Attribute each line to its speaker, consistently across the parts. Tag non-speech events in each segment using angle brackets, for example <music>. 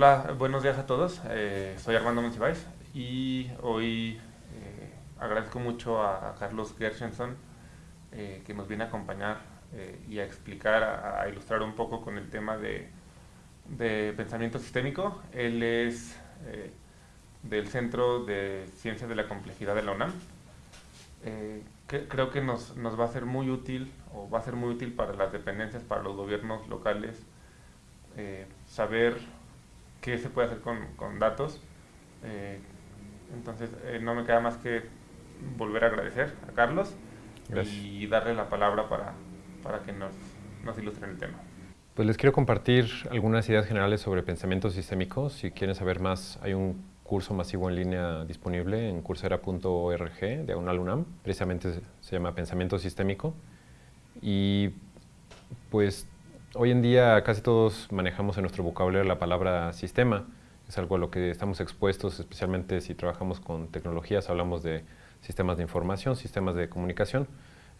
Speaker 1: Hola, buenos días a todos. Eh, soy Armando Monsiváis y hoy eh, agradezco mucho a, Carlos Gershenson eh, que nos viene a acompañar y a explicar, a, ilustrar un poco con el tema de, pensamiento sistémico. Él es del Centro de Ciencias de la Complejidad de la UNAM. creo que nos va a ser muy útil o va a ser muy útil para las dependencias, para los gobiernos locales, saber qué se puede hacer con, con datos. Eh, entonces, eh, no me queda más que volver a agradecer a Carlos y darle la palabra para, para que nos, nos ilustren el tema.
Speaker 2: Pues les quiero compartir algunas ideas generales sobre pensamiento sistémico. Si quieren saber más, hay un curso masivo en línea disponible en coursera.org, de UNAM, precisamente se llama Pensamiento Sistémico. Y pues Hoy en día casi todos manejamos en nuestro vocabulario la palabra sistema. Es algo a lo que estamos expuestos, especialmente si trabajamos con tecnologías, hablamos de sistemas de información, sistemas de comunicación.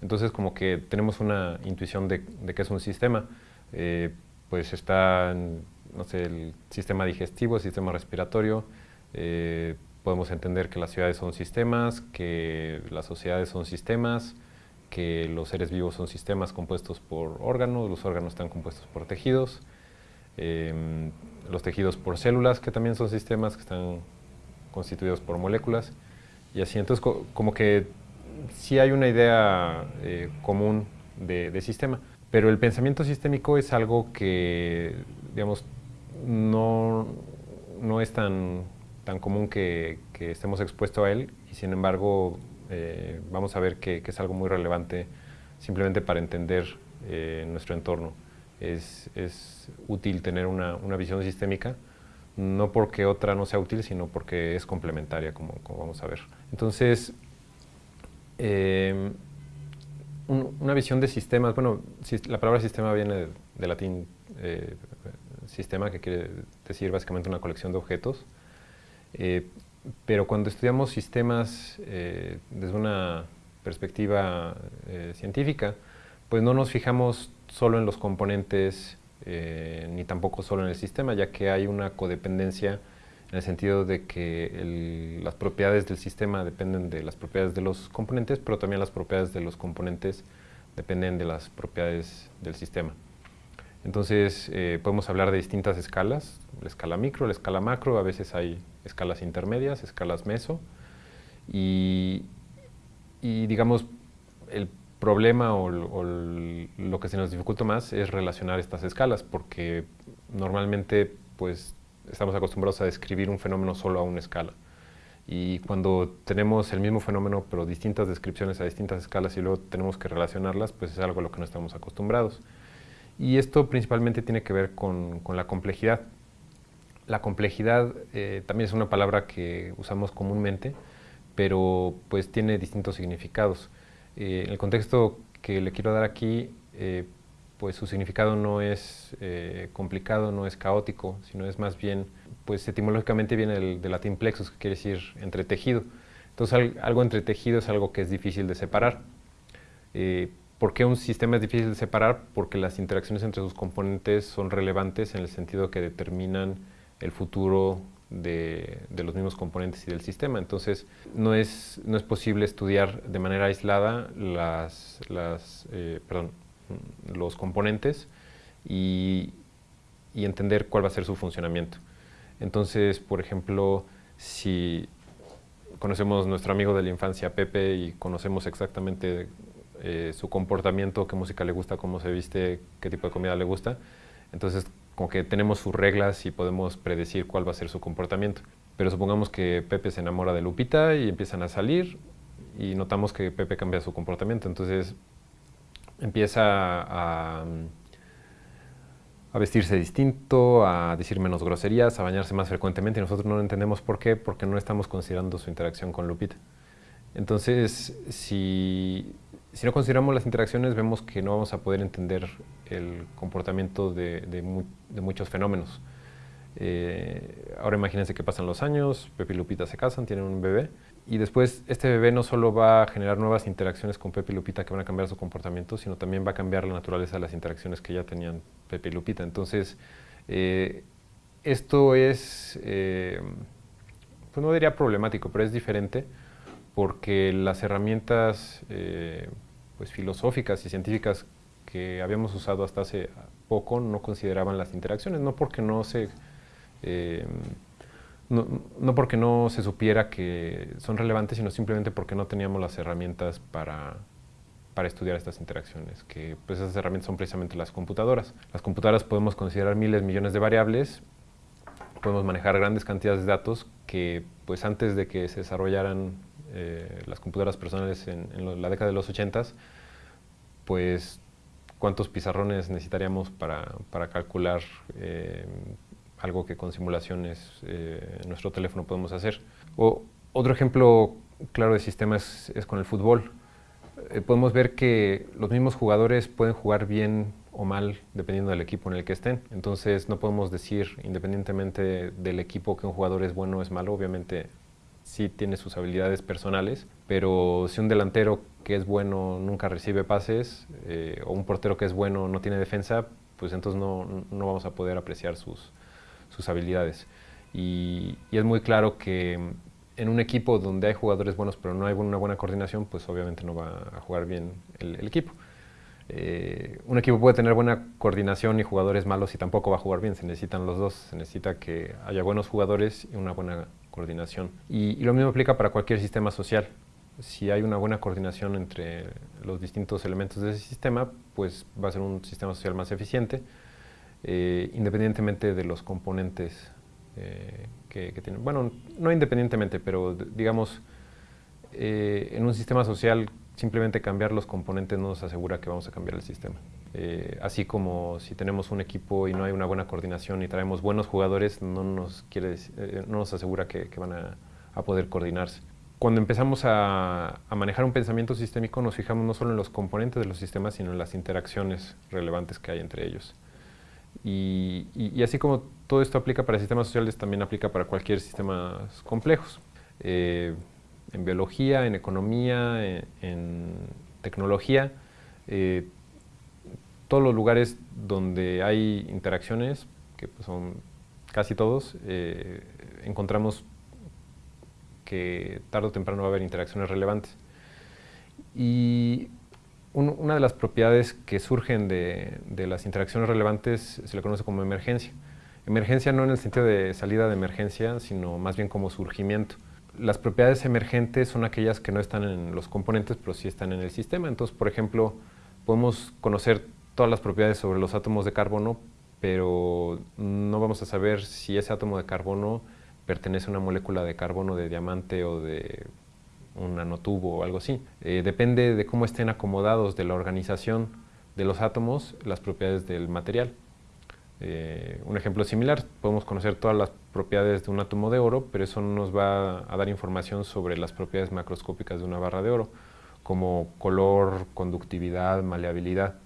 Speaker 2: Entonces como que tenemos una intuición de, de qué es un sistema. Eh, pues está, no sé, el sistema digestivo, el sistema respiratorio, eh, podemos entender que las ciudades son sistemas, que las sociedades son sistemas, que los seres vivos son sistemas compuestos por órganos, los órganos están compuestos por tejidos, em, los tejidos por células, que también son sistemas que están constituidos por moléculas, y así. Entonces, como que sí hay una idea eh, común de, sistema, pero el pensamiento sistémico es algo que, digamos, no, no es tan, tan común que, que estemos expuestos a él, y sin embargo eh, vamos a ver que, es algo muy relevante simplemente para entender eh, nuestro entorno. Es, útil tener una, visión sistémica, no porque otra no sea útil, sino porque es complementaria, como, vamos a ver. Entonces, eh, una visión de sistemas, bueno, la palabra sistema viene de, latín sistema, que quiere decir básicamente una colección de objetos pero cuando estudiamos sistemas eh, desde una perspectiva eh, científica, pues no nos fijamos solo en los componentes eh, ni tampoco solo en el sistema, ya que hay una codependencia en el sentido de que las propiedades del sistema dependen de las propiedades de los componentes, pero también las propiedades de los componentes dependen de las propiedades del sistema. Entonces podemos hablar de distintas escalas, la escala micro, la escala macro, a veces hay escalas intermedias, escalas meso, y, digamos, el problema o, lo que se nos dificulta más es relacionar estas escalas, porque normalmente pues, estamos acostumbrados a describir un fenómeno solo a una escala. Y cuando tenemos el mismo fenómeno, pero distintas descripciones a distintas escalas y luego tenemos que relacionarlas, pues es algo a lo que no estamos acostumbrados. Y esto principalmente tiene que ver con la complejidad. La complejidad eh, también es una palabra que usamos comúnmente, pero pues tiene distintos significados. Eh, en el contexto que le quiero dar aquí, eh, pues su significado no es complicado, no es caótico, sino es más bien, pues etimológicamente viene del, latín plexus, que quiere decir entretejido. Entonces algo entretejido es algo que es difícil de separar. ¿Por qué un sistema es difícil de separar? Porque las interacciones entre sus componentes son relevantes en el sentido que determinan el futuro de, los mismos componentes y del sistema. Entonces, no es, no es posible estudiar de manera aislada las, las, eh, perdón, los componentes y, y, entender cuál va a ser su funcionamiento. Entonces, por ejemplo, si conocemos nuestro amigo de la infancia, Pepe, y conocemos exactamente eh, su comportamiento, qué música le gusta, cómo se viste, qué tipo de comida le gusta, entonces como que tenemos sus reglas y podemos predecir cuál va a ser su comportamiento. Pero supongamos que Pepe se enamora de Lupita y empiezan a salir y notamos que Pepe cambia su comportamiento. Entonces empieza a, a vestirse distinto, a decir menos groserías, a bañarse más frecuentemente y nosotros no entendemos por qué, porque no estamos considerando su interacción con Lupita. Entonces, si, si no consideramos las interacciones, vemos que no vamos a poder entender el comportamiento de, muchos fenómenos. Eh, ahora imagínense que pasan los años, Pepe y Lupita se casan, tienen un bebé, y después este bebé no solo va a generar nuevas interacciones con Pepe y Lupita que van a cambiar su comportamiento, sino también va a cambiar la naturaleza de las interacciones que ya tenían Pepe y Lupita. Entonces, eh, esto es, eh, pues no diría problemático, pero es diferente porque las herramientas eh, pues filosóficas y científicas que habíamos usado hasta hace poco no consideraban las interacciones, no porque no se, eh, no, porque no se supiera que son relevantes, sino simplemente porque no teníamos las herramientas para, para estudiar estas interacciones, que pues esas herramientas son precisamente las computadoras. Las computadoras podemos considerar miles, millones de variables, podemos manejar grandes cantidades de datos que pues antes de que se desarrollaran eh, las computadoras personales en, la década de los 80, pues cuántos pizarrones necesitaríamos para, para calcular eh, algo que con simulaciones eh, en nuestro teléfono podemos hacer. O, otro ejemplo claro de sistemas es, con el fútbol. Eh, podemos ver que los mismos jugadores pueden jugar bien o mal dependiendo del equipo en el que estén. Entonces no podemos decir independientemente del equipo que un jugador es bueno o es malo. Obviamente sí tiene sus habilidades personales, pero si un delantero que es bueno nunca recibe pases eh, o un portero que es bueno no tiene defensa, pues entonces no, no vamos a poder apreciar sus, sus habilidades. Y, es muy claro que en un equipo donde hay jugadores buenos pero no hay una buena coordinación, pues obviamente no va a jugar bien el, equipo. Eh, un equipo puede tener buena coordinación y jugadores malos y tampoco va a jugar bien, se necesitan los dos, se necesita que haya buenos jugadores y una buena coordinación. y lo mismo aplica para cualquier sistema social si hay una buena coordinación entre los distintos elementos de ese sistema, pues va a ser un sistema social más eficiente, eh, independientemente de los componentes eh, que, tienen. Bueno, no independientemente, pero digamos, eh, en un sistema social simplemente cambiar los componentes no nos asegura que vamos a cambiar el sistema. Así como si tenemos un equipo y no hay una buena coordinación y traemos buenos jugadores, no nos, quiere, no nos asegura que, van a poder coordinarse cuando empezamos a, manejar un pensamiento sistémico nos fijamos no solo en los componentes de los sistemas, sino en las interacciones relevantes que hay entre ellos. Y, así como todo esto aplica para sistemas sociales, también aplica para cualquier sistema complejos. Eh, en biología, en economía, en, tecnología, eh, todos los lugares donde hay interacciones, que pues son casi todos, eh, encontramos que tarde o temprano va a haber interacciones relevantes. Y una de las propiedades que surgen de, las interacciones relevantes se le conoce como emergencia. Emergencia no en el sentido de salida de emergencia, sino más bien como surgimiento. Las propiedades emergentes son aquellas que no están en los componentes, pero sí están en el sistema. Entonces, por ejemplo, podemos conocer todas las propiedades sobre los átomos de carbono, pero no vamos a saber si ese átomo de carbono pertenece a una molécula de carbono de diamante o de un nanotubo o algo así. Eh, depende de cómo estén acomodados de la organización de los átomos las propiedades del material. Eh, un ejemplo similar, podemos conocer todas las propiedades de un átomo de oro, pero eso no nos va a dar información sobre las propiedades macroscópicas de una barra de oro, como color, conductividad, maleabilidad.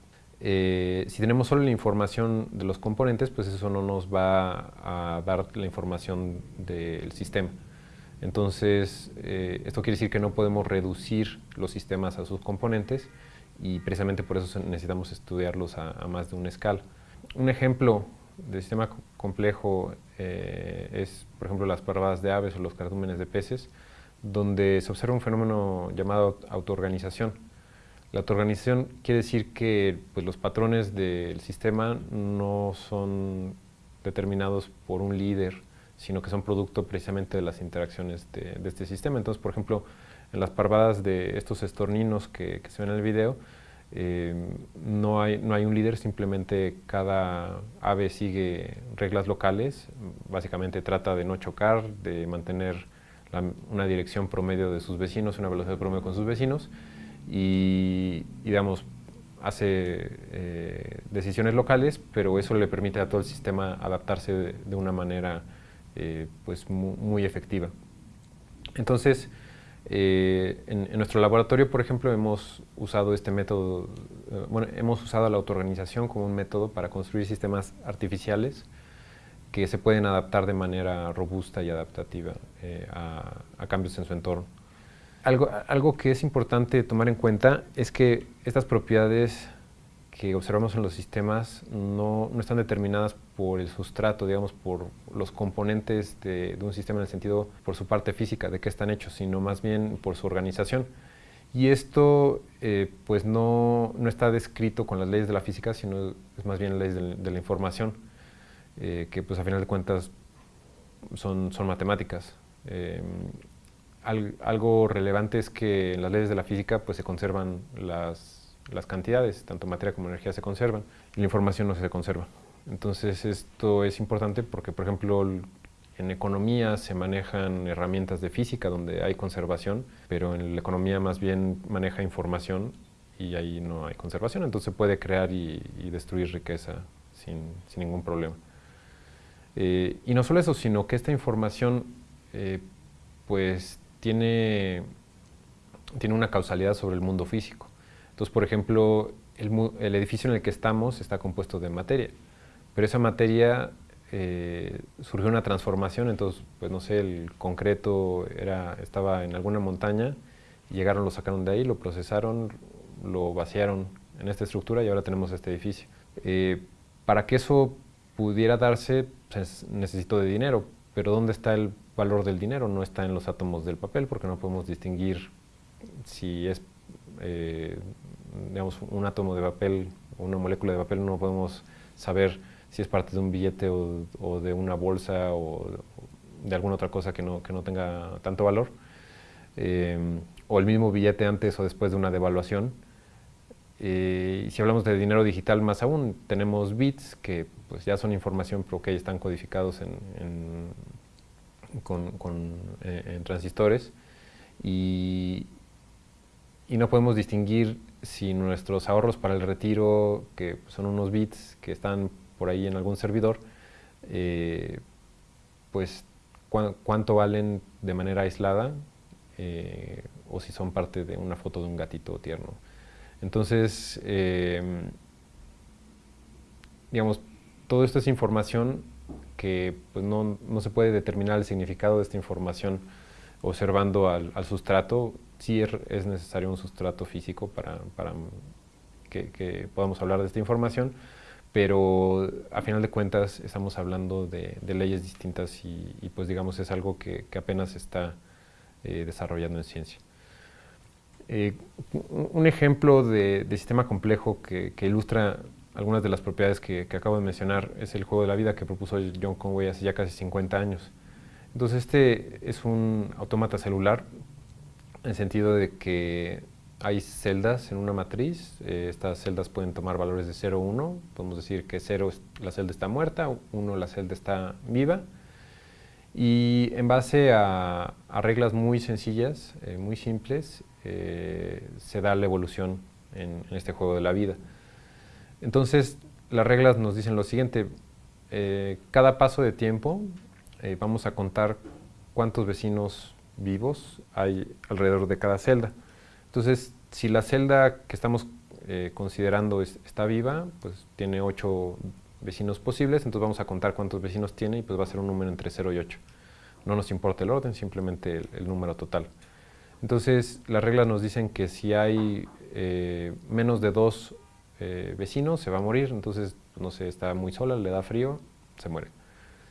Speaker 2: Eh, si tenemos solo la información de los componentes, pues eso no nos va a dar la información del sistema. Entonces, eh, esto quiere decir que no podemos reducir los sistemas a sus componentes y precisamente por eso necesitamos estudiarlos a, más de una escala. Un ejemplo de sistema complejo eh, es, por ejemplo, las parvadas de aves o los cardúmenes de peces, donde se observa un fenómeno llamado autoorganización la autoorganización quiere decir que pues, los patrones del sistema no son determinados por un líder, sino que son producto precisamente de las interacciones de, este sistema. Entonces, por ejemplo, en las parvadas de estos estorninos que, se ven en el video, eh, no, hay, no hay un líder, simplemente cada ave sigue reglas locales, básicamente trata de no chocar, de mantener una dirección promedio de sus vecinos, una velocidad promedio con sus vecinos, y, digamos, hace eh, decisiones locales, pero eso le permite a todo el sistema adaptarse de, una manera eh, pues muy, efectiva. Entonces, eh, en, nuestro laboratorio, por ejemplo, hemos usado este método, bueno, hemos usado la autoorganización como un método para construir sistemas artificiales que se pueden adaptar de manera robusta y adaptativa a cambios en su entorno. Algo, algo que es importante tomar en cuenta es que estas propiedades que observamos en los sistemas no, no, están determinadas por el sustrato, digamos, por los componentes de, de, un sistema en el sentido, por su parte física, de qué están hechos, sino más bien por su organización. Y esto eh, pues no, no, está descrito con las leyes de la física, sino es más bien leyes de, de la información, eh, que pues a final de cuentas son, son matemáticas. Eh, al, algo relevante es que en las leyes de la física pues se conservan las, las cantidades, tanto materia como energía se conservan, y la información no se conserva. Entonces esto es importante porque, por ejemplo, en economía se manejan herramientas de física donde hay conservación, pero en la economía más bien maneja información y ahí no hay conservación, entonces se puede crear y, y destruir riqueza sin, sin ningún problema. Eh, y no solo eso, sino que esta información eh, pues tiene, tiene una causalidad sobre el mundo físico. Entonces, por ejemplo, el, edificio en el que estamos está compuesto de materia, pero esa materia eh, surgió una transformación, entonces, pues no sé, el concreto era, estaba en alguna montaña, llegaron, lo sacaron de ahí, lo procesaron, lo vaciaron en esta estructura y ahora tenemos este edificio. Eh, para que eso pudiera darse, pues, necesito de dinero, pero ¿dónde está el valor del dinero? No está en los átomos del papel, porque no podemos distinguir si es, eh, digamos, un átomo de papel o una molécula de papel, no podemos saber si es parte de un billete o, de una bolsa o de alguna otra cosa que no, que no tenga tanto valor, eh, o el mismo billete antes o después de una devaluación. Eh, y si hablamos de dinero digital más aún, tenemos bits que pues ya son información pero que están codificados en, con, eh, en transistores y, no podemos distinguir si nuestros ahorros para el retiro, que son unos bits que están por ahí en algún servidor, eh, pues cu cuánto valen de manera aislada o si son parte de una foto de un gatito tierno. Entonces, eh, digamos, todo esto es información que pues, no, no, se puede determinar el significado de esta información observando al, sustrato. Sí es necesario un sustrato físico para, para que, podamos hablar de esta información, pero a final de cuentas estamos hablando de, leyes distintas y, pues digamos es algo que, que apenas está eh, desarrollando en ciencia. Eh, un ejemplo de, de, sistema complejo que, que, ilustra algunas de las propiedades que, que, acabo de mencionar es el juego de la vida que propuso John Conway hace ya casi 50 años. Entonces este es un autómata celular en el sentido de que hay celdas en una matriz, eh, estas celdas pueden tomar valores de 0 o 1, podemos decir que 0 la celda está muerta, 1 la celda está viva, y en base a, a reglas muy sencillas, eh, muy simples, eh, se da la evolución en, este juego de la vida. Entonces, las reglas nos dicen lo siguiente, eh, cada paso de tiempo eh, vamos a contar cuántos vecinos vivos hay alrededor de cada celda. Entonces, si la celda que estamos considerando es, está viva, pues tiene 8 vecinos posibles, entonces vamos a contar cuántos vecinos tiene y pues va a ser un número entre 0 y 8. No nos importa el orden, simplemente el número total. Entonces, las reglas nos dicen que si hay eh, menos de dos eh, vecinos, se va a morir, entonces, no sé, está muy sola, le da frío, se muere.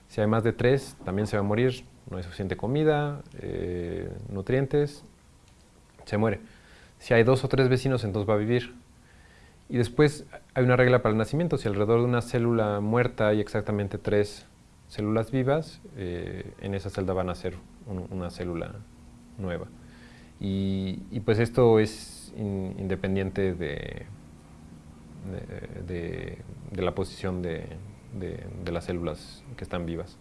Speaker 2: Si hay más de tres, también se va a morir, no hay suficiente comida, eh, nutrientes, se muere. Si hay dos o tres vecinos, entonces va a vivir. Y después hay una regla para el nacimiento. Si alrededor de una célula muerta hay exactamente tres células vivas, en esa celda va a nacer un, una célula nueva. Y, pues esto es in, independiente de, de, la posición de, las células que están vivas.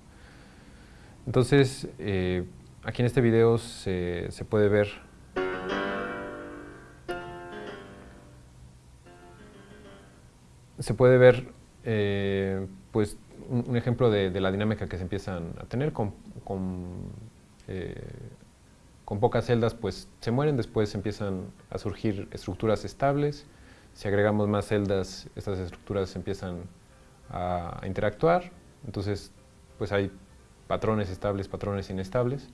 Speaker 2: Entonces, eh, aquí en este video se, se puede ver se puede ver eh, pues un, ejemplo de, la dinámica que se empiezan a tener con, con, eh, con, pocas celdas pues se mueren, después empiezan a surgir estructuras estables, si agregamos más celdas estas estructuras empiezan a, interactuar, entonces pues hay patrones estables, patrones inestables.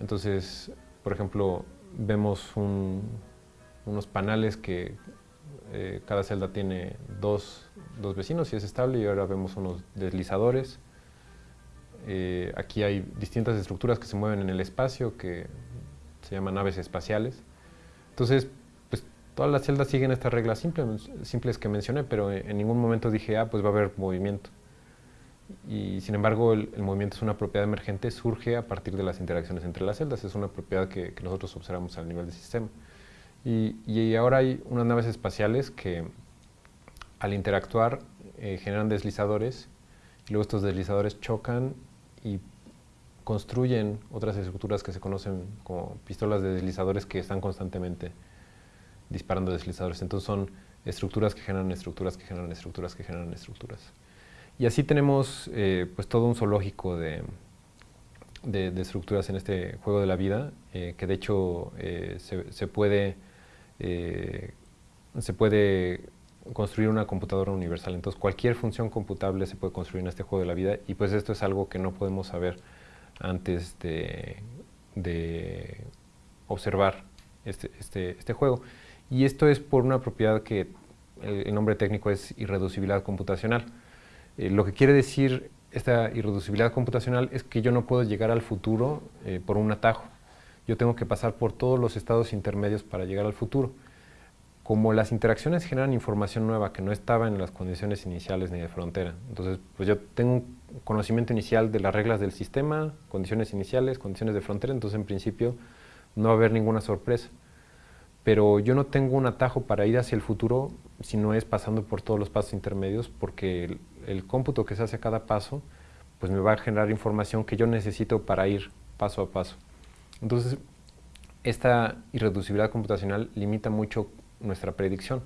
Speaker 2: Entonces, por ejemplo, vemos un, unos panales que eh, cada celda tiene dos, dos, vecinos y es estable y ahora vemos unos deslizadores. Eh, aquí hay distintas estructuras que se mueven en el espacio que se llaman naves espaciales. Entonces, pues todas las celdas siguen estas reglas simples, simples que mencioné, pero en ningún momento dije, ah, pues va a haber movimiento. Y sin embargo, el, movimiento es una propiedad emergente, surge a partir de las interacciones entre las celdas, es una propiedad que, que nosotros observamos al nivel del sistema. Y, ahora hay unas naves espaciales que al interactuar eh, generan deslizadores y luego estos deslizadores chocan y construyen otras estructuras que se conocen como pistolas de deslizadores que están constantemente disparando deslizadores. Entonces son estructuras que generan estructuras que generan estructuras que generan estructuras. Y así tenemos eh, pues todo un zoológico de, de, estructuras en este juego de la vida, eh, que de hecho se, se, puede eh, se puede construir una computadora universal. Entonces cualquier función computable se puede construir en este juego de la vida y pues esto es algo que no podemos saber antes de, observar este, este, este, juego. Y esto es por una propiedad que el, nombre técnico es irreducibilidad computacional. Eh, lo que quiere decir esta irreducibilidad computacional es que yo no puedo llegar al futuro eh, por un atajo yo tengo que pasar por todos los estados intermedios para llegar al futuro. Como las interacciones generan información nueva que no estaba en las condiciones iniciales ni de frontera, entonces pues yo tengo un conocimiento inicial de las reglas del sistema, condiciones iniciales, condiciones de frontera, entonces en principio no va a haber ninguna sorpresa. Pero yo no tengo un atajo para ir hacia el futuro si no es pasando por todos los pasos intermedios, porque el, el cómputo que se hace a cada paso pues me va a generar información que yo necesito para ir paso a paso. Entonces, esta irreducibilidad computacional limita mucho nuestra predicción.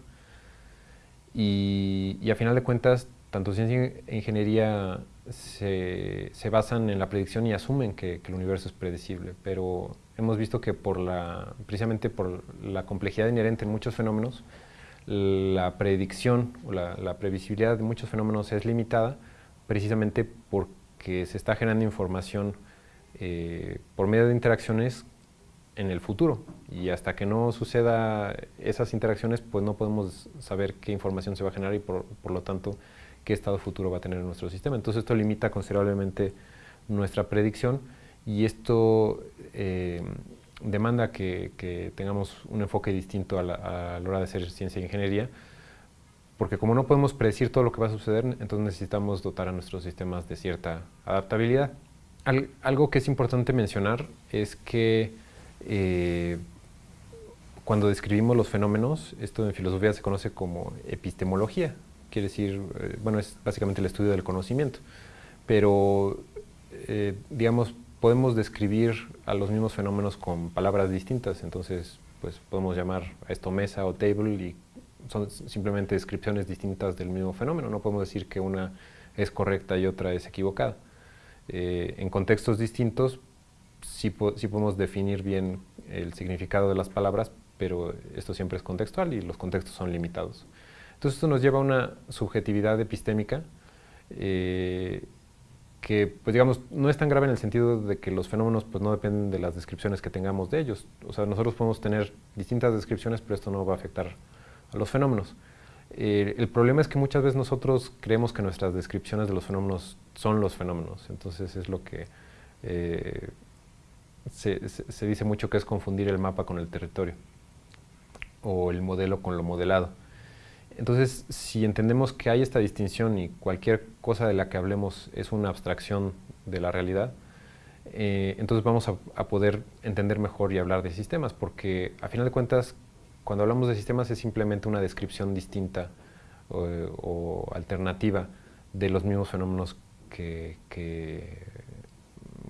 Speaker 2: Y, a final de cuentas, tanto ciencia e ingeniería se, basan en la predicción y asumen que, el universo es predecible, pero hemos visto que por la, precisamente por la complejidad inherente en muchos fenómenos, la predicción o la previsibilidad de muchos fenómenos es limitada precisamente porque se está generando información eh, por medio de interacciones en el futuro. Y hasta que no suceda esas interacciones, pues no podemos saber qué información se va a generar y por, lo tanto qué estado futuro va a tener nuestro sistema. Entonces esto limita considerablemente nuestra predicción y esto eh, demanda que, tengamos un enfoque distinto a la, hora de hacer ciencia e ingeniería, porque como no podemos predecir todo lo que va a suceder, entonces necesitamos dotar a nuestros sistemas de cierta adaptabilidad algo que es importante mencionar es que eh, cuando describimos los fenómenos, esto en filosofía se conoce como epistemología, quiere decir, eh, bueno, es básicamente el estudio del conocimiento, pero eh, digamos, podemos describir a los mismos fenómenos con palabras distintas, entonces pues podemos llamar a esto mesa o table y son simplemente descripciones distintas del mismo fenómeno, no podemos decir que una es correcta y otra es equivocada. Eh, en contextos distintos sí, podemos definir bien el significado de las palabras, pero esto siempre es contextual y los contextos son limitados. Entonces esto nos lleva a una subjetividad epistémica eh, que, pues digamos, no es tan grave en el sentido de que los fenómenos pues, no dependen de las descripciones que tengamos de ellos. O sea, nosotros podemos tener distintas descripciones, pero esto no va a afectar a los fenómenos. Eh, el problema es que muchas veces nosotros creemos que nuestras descripciones de los fenómenos son los fenómenos, entonces es lo que eh, se, dice mucho que es confundir el mapa con el territorio o el modelo con lo modelado. Entonces, si entendemos que hay esta distinción y cualquier cosa de la que hablemos es una abstracción de la realidad, eh, entonces vamos a, poder entender mejor y hablar de sistemas, porque a final de cuentas cuando hablamos de sistemas es simplemente una descripción distinta o, alternativa de los mismos fenómenos que,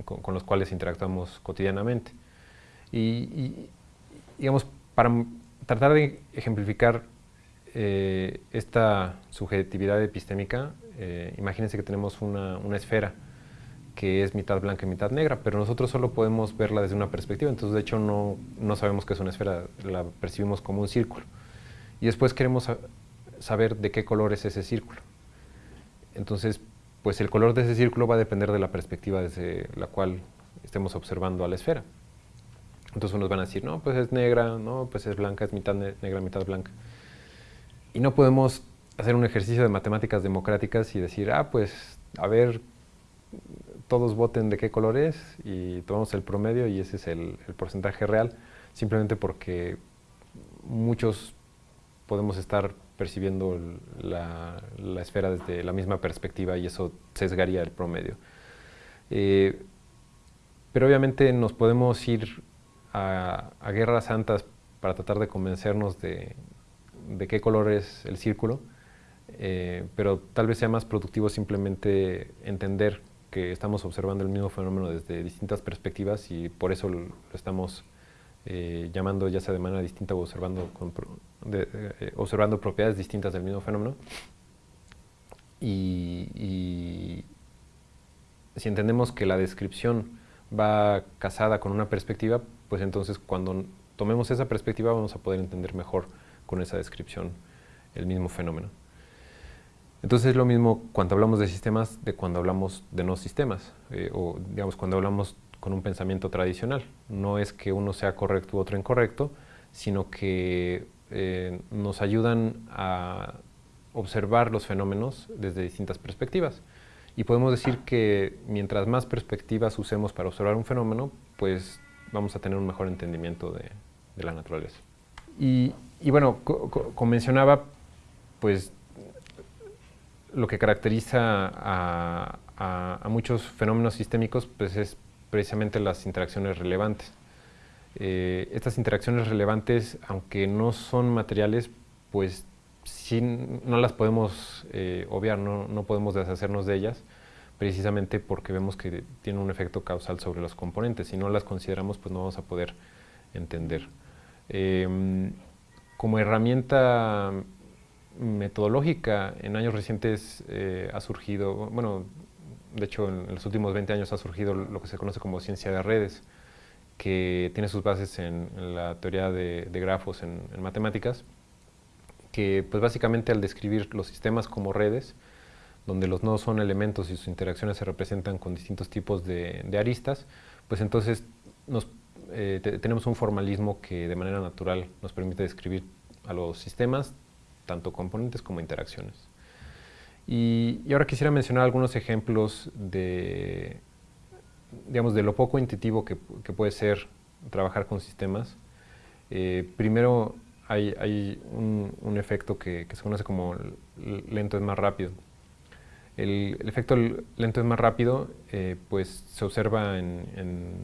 Speaker 2: con, los cuales interactuamos cotidianamente. Y, digamos, para tratar de ejemplificar eh, esta subjetividad epistémica, eh, imagínense que tenemos una, una esfera que es mitad blanca y mitad negra, pero nosotros solo podemos verla desde una perspectiva, entonces de hecho no, no sabemos que es una esfera, la percibimos como un círculo. Y después queremos saber de qué color es ese círculo. Entonces, pues el color de ese círculo va a depender de la perspectiva desde la cual estemos observando a la esfera. Entonces unos van a decir, no, pues es negra, no, pues es blanca, es mitad negra, mitad blanca. y no podemos hacer un ejercicio de matemáticas democráticas y decir, ah, pues, a ver, todos voten de qué color es y tomamos el promedio y ese es el, porcentaje real, simplemente porque muchos podemos estar percibiendo la, esfera desde la misma perspectiva y eso sesgaría el promedio. Eh, pero obviamente nos podemos ir a, guerras santas para tratar de convencernos de, qué color es el círculo, eh, pero tal vez sea más productivo simplemente entender que estamos observando el mismo fenómeno desde distintas perspectivas y por eso lo, estamos eh, llamando ya sea de manera distinta o observando, eh, observando propiedades distintas del mismo fenómeno. Y, si entendemos que la descripción va casada con una perspectiva, pues entonces cuando tomemos esa perspectiva vamos a poder entender mejor con esa descripción el mismo fenómeno. Entonces es lo mismo cuando hablamos de sistemas de cuando hablamos de no sistemas, eh, o digamos cuando hablamos con un pensamiento tradicional. No es que uno sea correcto u otro incorrecto, sino que eh, nos ayudan a observar los fenómenos desde distintas perspectivas. Y podemos decir que mientras más perspectivas usemos para observar un fenómeno, pues vamos a tener un mejor entendimiento de, la naturaleza. Y, bueno, como mencionaba, pues lo que caracteriza a, muchos fenómenos sistémicos pues es precisamente las interacciones relevantes. Eh, estas interacciones relevantes, aunque no son materiales, pues sí no las podemos eh, obviar, no, no, podemos deshacernos de ellas, precisamente porque vemos que tienen un efecto causal sobre los componentes. Si no las consideramos, pues no vamos a poder entender. Em, como herramienta metodológica en años recientes eh, ha surgido, bueno, de hecho en los últimos 20 años ha surgido lo que se conoce como ciencia de redes, que tiene sus bases en, la teoría de, grafos en, matemáticas, que pues básicamente al describir los sistemas como redes, donde los nodos son elementos y sus interacciones se representan con distintos tipos de, aristas, pues entonces nos, eh, tenemos un formalismo que de manera natural nos permite describir a los sistemas tanto componentes como interacciones. Y, ahora quisiera mencionar algunos ejemplos de, digamos, de lo poco intuitivo que, puede ser trabajar con sistemas. Eh, primero, hay, un, efecto que, se conoce como lento es más rápido. El, efecto lento es más rápido, eh, pues se observa en,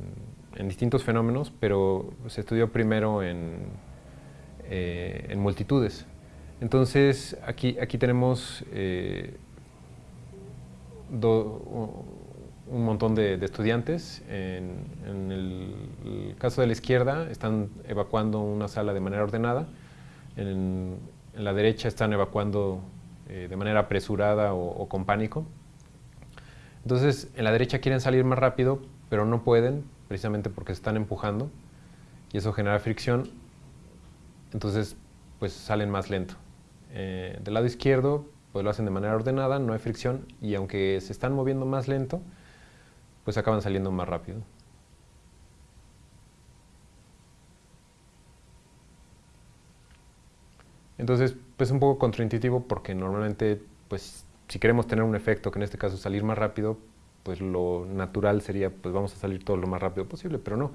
Speaker 2: distintos fenómenos, pero se estudió primero en, eh, multitudes. Entonces, aquí, aquí tenemos eh, un montón de, estudiantes. En, el, caso de la izquierda, están evacuando una sala de manera ordenada. En, la derecha están evacuando eh, de manera apresurada o, con pánico. Entonces, en la derecha quieren salir más rápido, pero no pueden, precisamente porque se están empujando, y eso genera fricción. Entonces, pues salen más lento. Eh, del lado izquierdo pues lo hacen de manera ordenada, no hay fricción y aunque se están moviendo más lento, pues acaban saliendo más rápido. Entonces, pues es un poco contraintuitivo porque normalmente, pues si queremos tener un efecto, que en este caso salir más rápido, pues lo natural sería, pues vamos a salir todo lo más rápido posible, pero no.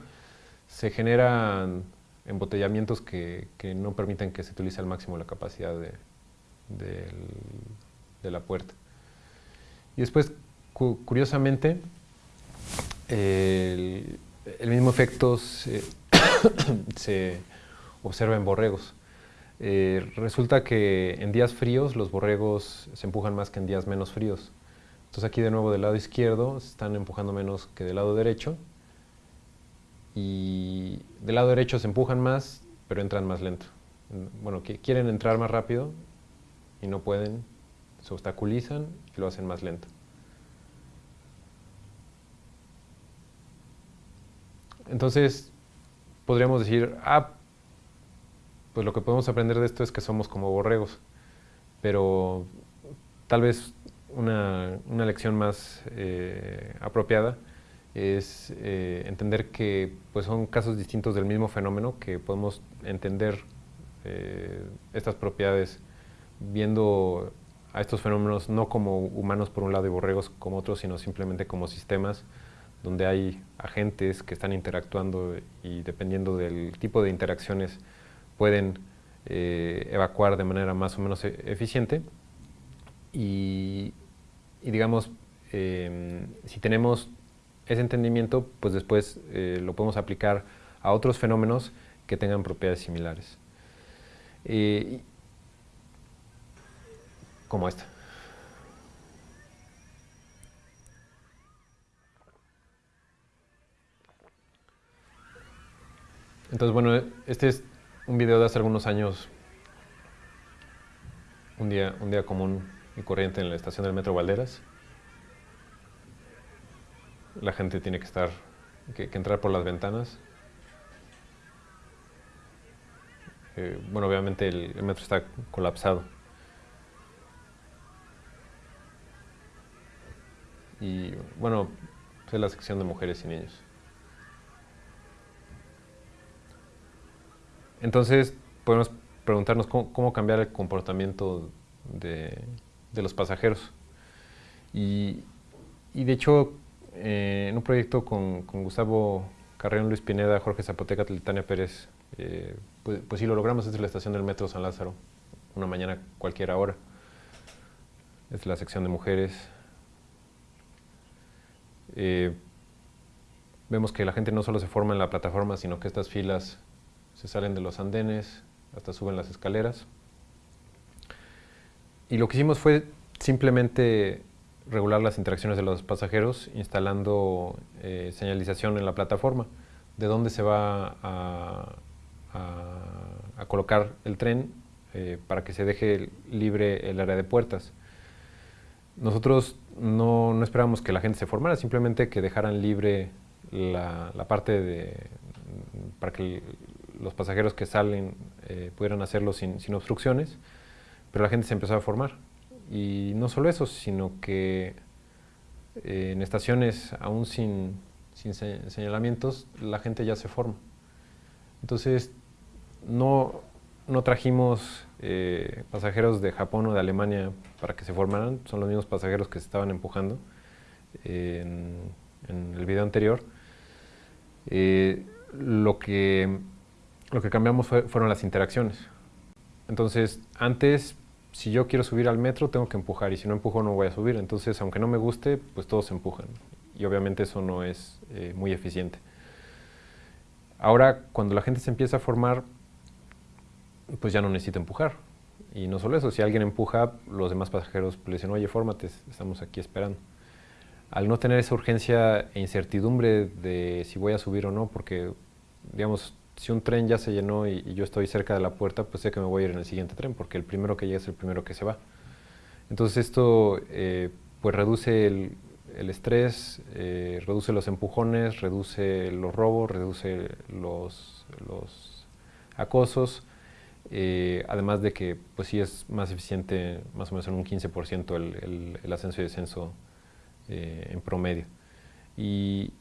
Speaker 2: Se generan embotellamientos que, que no permiten que se utilice al máximo la capacidad de, de la puerta. Y después, curiosamente, el, mismo efecto <coughs> se, observa en borregos. Eh, resulta que en días fríos los borregos se empujan más que en días menos fríos. Entonces aquí de nuevo del lado izquierdo se están empujando menos que del lado derecho. Y del lado derecho se empujan más, pero entran más lento. Bueno, quieren entrar más rápido y no pueden, se obstaculizan y lo hacen más lento. Entonces, podríamos decir, ah, pues lo que podemos aprender de esto es que somos como borregos, pero tal vez una, lección más eh, apropiada es eh, entender que pues, son casos distintos del mismo fenómeno, que podemos entender eh, estas propiedades viendo a estos fenómenos no como humanos por un lado y borregos como otros, sino simplemente como sistemas donde hay agentes que están interactuando y dependiendo del tipo de interacciones pueden eh, evacuar de manera más o menos e-, eficiente. Y, digamos, em, si tenemos ese entendimiento, pues después eh, lo podemos aplicar a otros fenómenos que tengan propiedades similares. Eh, como esta. Entonces, bueno, este es un video de hace algunos años, un día, un día común y corriente en la estación del Metro Valderas. La gente tiene que estar, que, entrar por las ventanas. Eh, bueno, obviamente el, metro está colapsado. Y bueno, es la sección de mujeres y niños. Entonces, podemos preguntarnos cómo, cambiar el comportamiento de, los pasajeros. Y, de hecho, eh, en un proyecto con, Gustavo Carreón, Luis Pineda, Jorge Zapoteca, Tania Pérez, eh, pues, pues, sí lo logramos desde la estación del Metro San Lázaro, una mañana cualquiera hora. Es la sección de mujeres. Eh, vemos que la gente no solo se forma en la plataforma, sino que estas filas se salen de los andenes, hasta suben las escaleras. Y lo que hicimos fue simplemente regular las interacciones de los pasajeros instalando eh, señalización en la plataforma de dónde se va a, colocar el tren eh, para que se deje libre el área de puertas. Nosotros no, no esperábamos que la gente se formara, simplemente que dejaran libre la, la parte de, para que los pasajeros que salen eh, pudieran hacerlo sin, obstrucciones, pero la gente se empezó a formar. Y no solo eso, sino que eh, en estaciones aún sin, señalamientos, la gente ya se forma. Entonces, no, trajimos eh, pasajeros de Japón o de Alemania para que se formaran, son los mismos pasajeros que se estaban empujando en, en, el video anterior. lo que lo que cambiamos fueron las interacciones. Entonces, antes, si yo quiero subir al metro, tengo que empujar, y si no empujo no voy a subir. Entonces, aunque no me guste, pues todos empujan. Y obviamente eso no es eh, muy eficiente. Ahora, cuando la gente se empieza a formar, pues ya no necesita empujar. Y no solo eso, si alguien empuja, los demás pasajeros le dicen, oye, fórmate, estamos aquí esperando. Al no tener esa urgencia e incertidumbre de si voy a subir o no, porque, digamos, si un tren ya se llenó y, yo estoy cerca de la puerta, pues sé que me voy a ir en el siguiente tren, porque el primero que llega es el primero que se va. Entonces esto eh, pues reduce el, estrés, eh, reduce los empujones, reduce los robos, reduce los, acosos, eh, además de que pues sí es más eficiente, más o menos en un 15% el, el, ascenso y descenso en promedio. Y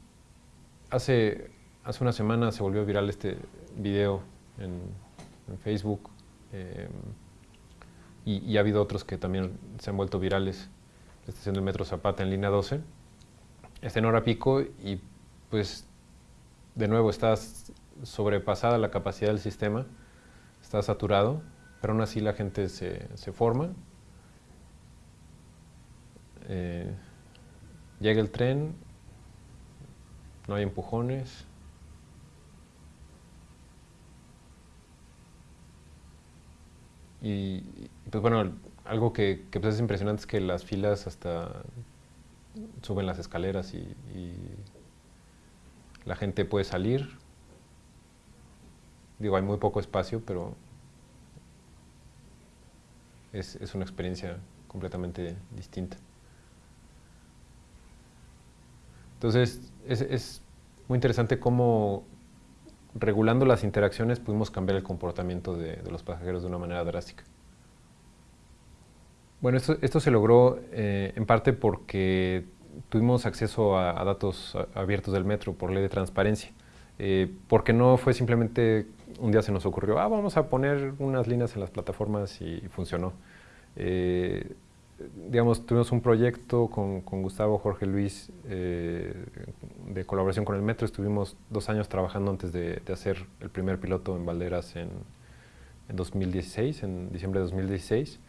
Speaker 2: hace hace una semana se volvió viral este video en, Facebook em, y, ha habido otros que también se han vuelto virales. La estación del Metro Zapata en línea 12 está en hora pico y pues de nuevo está sobrepasada la capacidad del sistema, está saturado, pero aún así la gente se, forma. Eh, llega el tren, no hay empujones, Y, pues bueno, algo que, que pues es impresionante es que las filas hasta suben las escaleras y, la gente puede salir. Digo, hay muy poco espacio, pero es, es una experiencia completamente distinta. Entonces, es, es muy interesante cómo regulando las interacciones pudimos cambiar el comportamiento de, los pasajeros de una manera drástica. Bueno, esto, se logró eh, en parte porque tuvimos acceso a, datos abiertos del metro por ley de transparencia, eh, porque no fue simplemente un día se nos ocurrió, ah, vamos a poner unas líneas en las plataformas y, funcionó. Eh, digamos, tuvimos un proyecto con, Gustavo Jorge Luis de colaboración con el Metro. Estuvimos dos años trabajando antes de, hacer el primer piloto en Valderas en, 2016, en diciembre de 2016.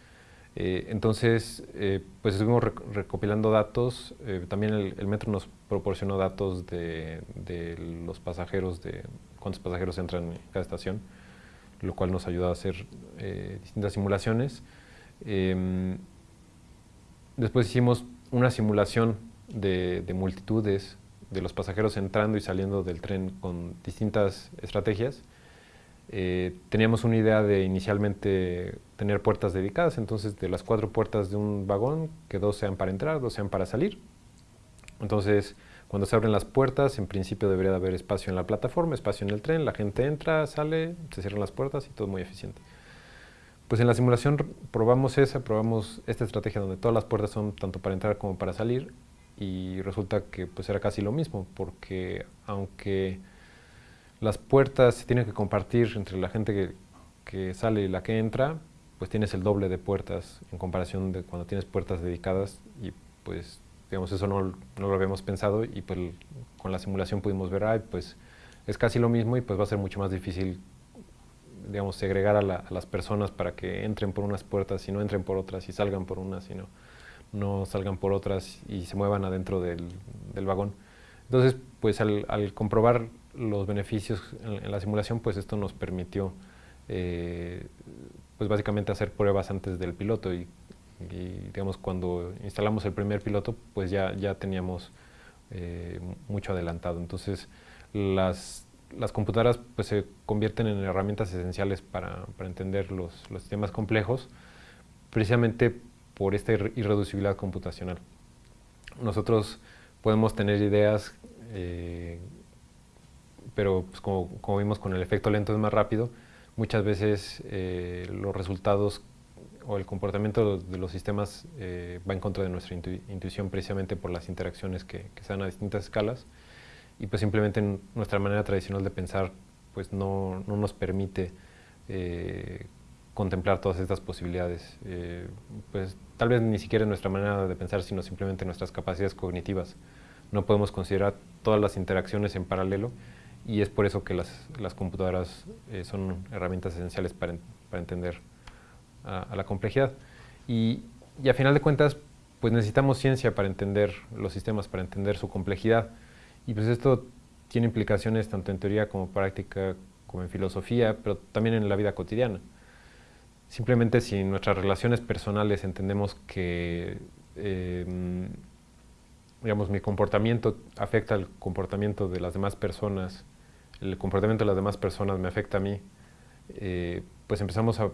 Speaker 2: Eh, entonces, eh, pues estuvimos recopilando datos. también el, Metro nos proporcionó datos de, los pasajeros, de cuántos pasajeros entran en cada estación, lo cual nos ayudó a hacer distintas simulaciones. Em, Después hicimos una simulación de, multitudes de los pasajeros entrando y saliendo del tren con distintas estrategias. Eh, teníamos una idea de inicialmente tener puertas dedicadas, entonces de las cuatro puertas de un vagón, que dos sean para entrar, dos sean para salir. Entonces, cuando se abren las puertas, en principio debería de haber espacio en la plataforma, espacio en el tren, la gente entra, sale, se cierran las puertas y todo muy eficiente. Pues en la simulación probamos esa, probamos esta estrategia donde todas las puertas son tanto para entrar como para salir y resulta que pues era casi lo mismo porque aunque las puertas se tienen que compartir entre la gente que, que sale y la que entra, pues tienes el doble de puertas en comparación de cuando tienes puertas dedicadas y pues digamos eso no, no lo habíamos pensado y pues con la simulación pudimos ver, ay, pues es casi lo mismo y pues va a ser mucho más difícil digamos, segregar a, las personas para que entren por unas puertas y no entren por otras y salgan por unas y no, no salgan por otras y se muevan adentro del, vagón. Entonces, pues al, comprobar los beneficios en, la simulación, pues esto nos permitió, eh, pues básicamente hacer pruebas antes del piloto y, digamos, cuando instalamos el primer piloto, pues ya, ya teníamos eh, mucho adelantado. Entonces, las las computadoras pues, se convierten en herramientas esenciales para, entender los, sistemas complejos, precisamente por esta irreducibilidad computacional. Nosotros podemos tener ideas, eh, pero pues, como, vimos con el efecto lento es más rápido, muchas veces eh, los resultados o el comportamiento de los sistemas eh, va en contra de nuestra intuición precisamente por las interacciones que, que se dan a distintas escalas y pues simplemente nuestra manera tradicional de pensar pues no, no nos permite eh, contemplar todas estas posibilidades. Pues tal vez ni siquiera nuestra manera de pensar, sino simplemente nuestras capacidades cognitivas. No podemos considerar todas las interacciones en paralelo y es por eso que las, computadoras eh, son herramientas esenciales para, entender la complejidad. Y, y a final de cuentas, pues necesitamos ciencia para entender los sistemas, para entender su complejidad. Y pues esto tiene implicaciones tanto en teoría como práctica, como en filosofía, pero también en la vida cotidiana. Simplemente si en nuestras relaciones personales entendemos que em, digamos, mi comportamiento afecta al comportamiento de las demás personas, el comportamiento de las demás personas me afecta a mí, eh, pues empezamos a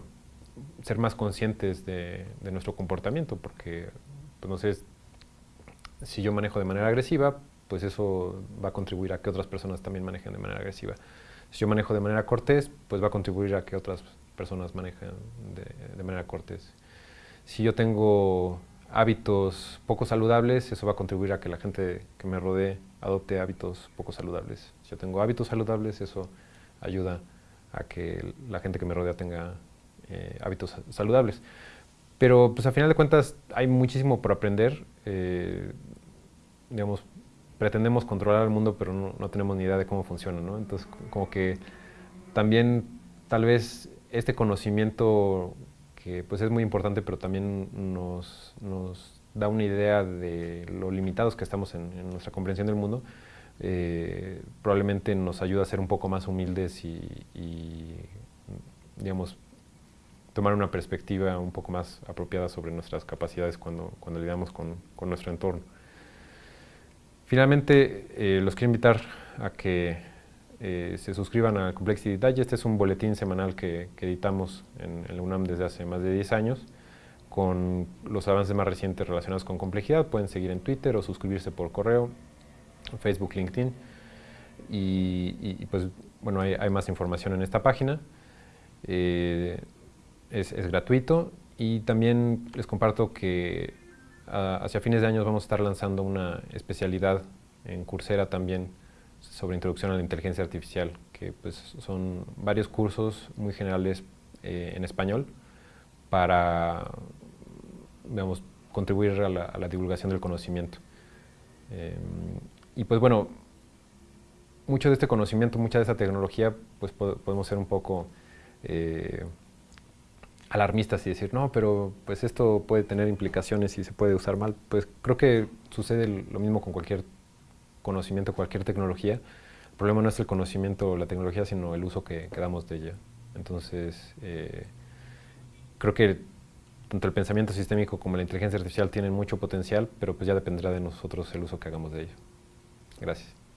Speaker 2: ser más conscientes de, nuestro comportamiento, porque, pues no si yo manejo de manera agresiva, pues eso va a contribuir a que otras personas también manejen de manera agresiva. Si yo manejo de manera cortés, pues va a contribuir a que otras personas manejen de, manera cortés. Si yo tengo hábitos poco saludables, eso va a contribuir a que la gente que me rodee adopte hábitos poco saludables. Si yo tengo hábitos saludables, eso ayuda a que la gente que me rodea tenga eh, hábitos saludables. Pero pues a final de cuentas hay muchísimo por aprender. Eh, digamos, pretendemos controlar el mundo, pero no, tenemos ni idea de cómo funciona, ¿no? Entonces, como que también tal vez este conocimiento que pues es muy importante, pero también nos, nos da una idea de lo limitados que estamos en, nuestra comprensión del mundo, eh, probablemente nos ayuda a ser un poco más humildes y, digamos, tomar una perspectiva un poco más apropiada sobre nuestras capacidades cuando, cuando lidiamos con, con nuestro entorno. Finalmente, eh, los quiero invitar a que eh, se suscriban a Complexity Digest. Este es un boletín semanal que, editamos en, la UNAM desde hace más de 10 años con los avances más recientes relacionados con complejidad. Pueden seguir en Twitter o suscribirse por correo, Facebook, LinkedIn. Y, pues, bueno, hay, más información en esta página. Eh, es, gratuito y también les comparto que hacia fines de año vamos a estar lanzando una especialidad en Coursera también sobre introducción a la inteligencia artificial, que pues son varios cursos muy generales eh, en español para digamos, contribuir a la, divulgación del conocimiento. Em, y pues bueno, mucho de este conocimiento, mucha de esta tecnología, pues podemos ser un poco eh, alarmistas y decir, no, pero pues esto puede tener implicaciones y se puede usar mal. Pues creo que sucede lo mismo con cualquier conocimiento, cualquier tecnología. El problema no es el conocimiento o la tecnología, sino el uso que, damos de ella. Entonces, eh, creo que tanto el pensamiento sistémico como la inteligencia artificial tienen mucho potencial, pero pues ya dependerá de nosotros el uso que hagamos de ello. Gracias.